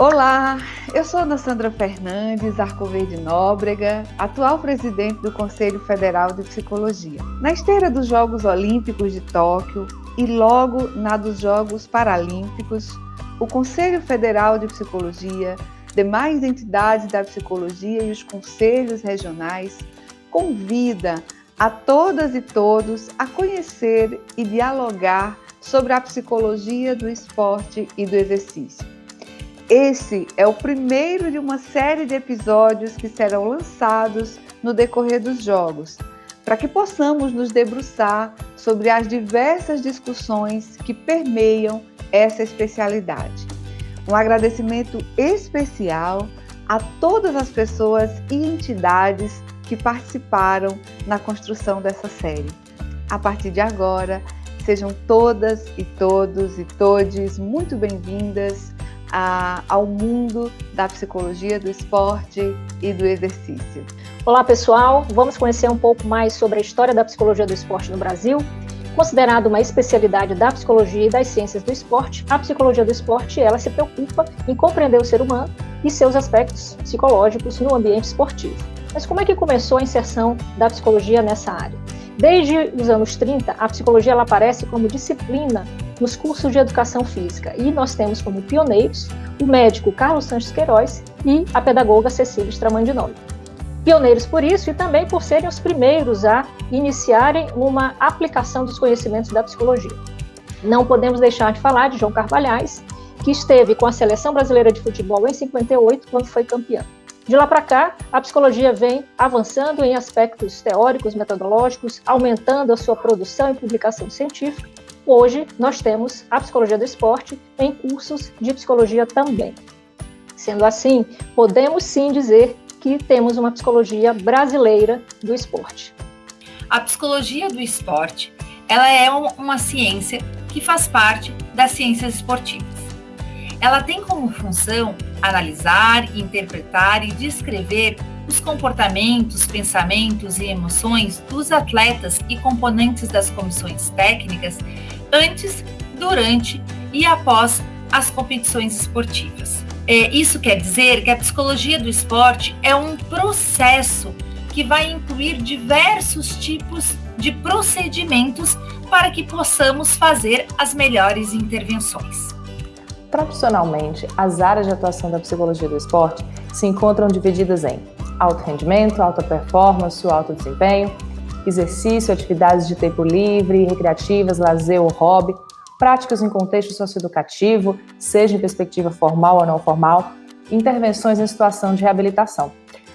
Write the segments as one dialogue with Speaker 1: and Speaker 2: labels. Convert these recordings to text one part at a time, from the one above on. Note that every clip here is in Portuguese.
Speaker 1: Olá, eu sou Ana Sandra Fernandes, Arcoverde Nóbrega, atual presidente do Conselho Federal de Psicologia. Na esteira dos Jogos Olímpicos de Tóquio e logo na dos Jogos Paralímpicos, o Conselho Federal de Psicologia, demais entidades da psicologia e os conselhos regionais convida a todas e todos a conhecer e dialogar sobre a psicologia do esporte e do exercício esse é o primeiro de uma série de episódios que serão lançados no decorrer dos jogos, para que possamos nos debruçar sobre as diversas discussões que permeiam essa especialidade. Um agradecimento especial a todas as pessoas e entidades que participaram na construção dessa série. A partir de agora, sejam todas e todos e todes muito bem-vindas a, ao mundo da psicologia do esporte e do exercício.
Speaker 2: Olá, pessoal. Vamos conhecer um pouco mais sobre a história da psicologia do esporte no Brasil. Considerado uma especialidade da psicologia e das ciências do esporte, a psicologia do esporte ela se preocupa em compreender o ser humano e seus aspectos psicológicos no ambiente esportivo. Mas como é que começou a inserção da psicologia nessa área? Desde os anos 30, a psicologia ela aparece como disciplina nos cursos de educação física e nós temos como pioneiros o médico Carlos Sanches Queiroz e a pedagoga Cecília Stramandinoli. Pioneiros por isso e também por serem os primeiros a iniciarem uma aplicação dos conhecimentos da psicologia. Não podemos deixar de falar de João Carvalhais, que esteve com a seleção brasileira de futebol em 58, quando foi campeão. De lá para cá, a psicologia vem avançando em aspectos teóricos, metodológicos, aumentando a sua produção e publicação científica Hoje nós temos a psicologia do esporte em cursos de psicologia também. Sendo assim, podemos sim dizer que temos uma psicologia brasileira do esporte.
Speaker 3: A psicologia do esporte, ela é uma ciência que faz parte das ciências esportivas. Ela tem como função analisar, interpretar e descrever os comportamentos, pensamentos e emoções dos atletas e componentes das comissões técnicas antes, durante e após as competições esportivas. É, isso quer dizer que a psicologia do esporte é um processo que vai incluir diversos tipos de procedimentos para que possamos fazer as melhores intervenções.
Speaker 4: Profissionalmente, as áreas de atuação da psicologia do esporte se encontram divididas em alto rendimento, alta performance, alto desempenho, exercício, atividades de tempo livre, recreativas, lazer ou hobby, práticas em contexto socioeducativo, seja em perspectiva formal ou não formal, intervenções em situação de reabilitação.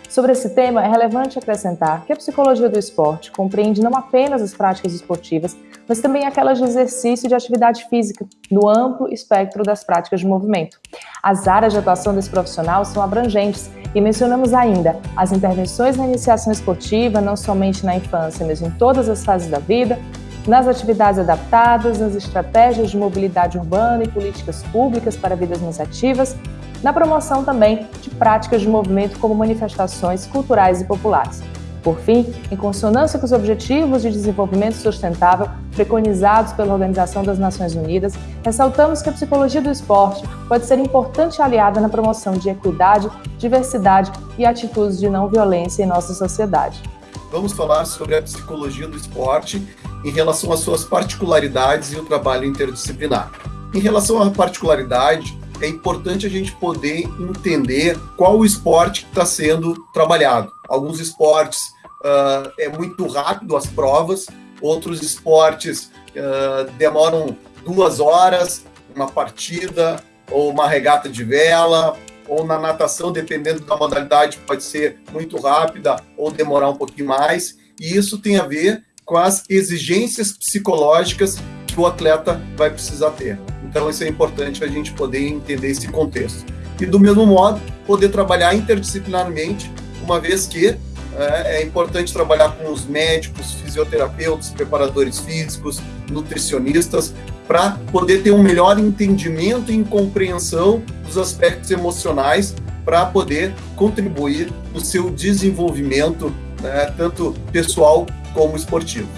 Speaker 4: Sobre esse tema, é relevante acrescentar que a psicologia do esporte compreende não apenas as práticas esportivas, mas também aquelas de exercício e de atividade física, no amplo espectro das práticas de movimento. As áreas de atuação desse profissional são abrangentes e mencionamos ainda as intervenções na iniciação esportiva, não somente na infância, mas em todas as fases da vida, nas atividades adaptadas, nas estratégias de mobilidade urbana e políticas públicas para vidas mais ativas, na promoção também de práticas de movimento como manifestações culturais e populares. Por fim, em consonância com os Objetivos de Desenvolvimento Sustentável preconizados pela Organização das Nações Unidas, ressaltamos que a psicologia do esporte pode ser importante aliada na promoção de equidade, diversidade e atitudes de não violência em nossa sociedade.
Speaker 5: Vamos falar sobre a psicologia do esporte em relação às suas particularidades e o trabalho interdisciplinar. Em relação à particularidade, é importante a gente poder entender qual o esporte que está sendo trabalhado. Alguns esportes uh, é muito rápido as provas, outros esportes uh, demoram duas horas, uma partida, ou uma regata de vela, ou na natação, dependendo da modalidade, pode ser muito rápida ou demorar um pouquinho mais. E isso tem a ver com as exigências psicológicas que o atleta vai precisar ter. Então, isso é importante a gente poder entender esse contexto. E, do mesmo modo, poder trabalhar interdisciplinarmente, uma vez que é, é importante trabalhar com os médicos, fisioterapeutas, preparadores físicos, nutricionistas, para poder ter um melhor entendimento e compreensão dos aspectos emocionais, para poder contribuir no seu desenvolvimento, né, tanto pessoal como esportivo.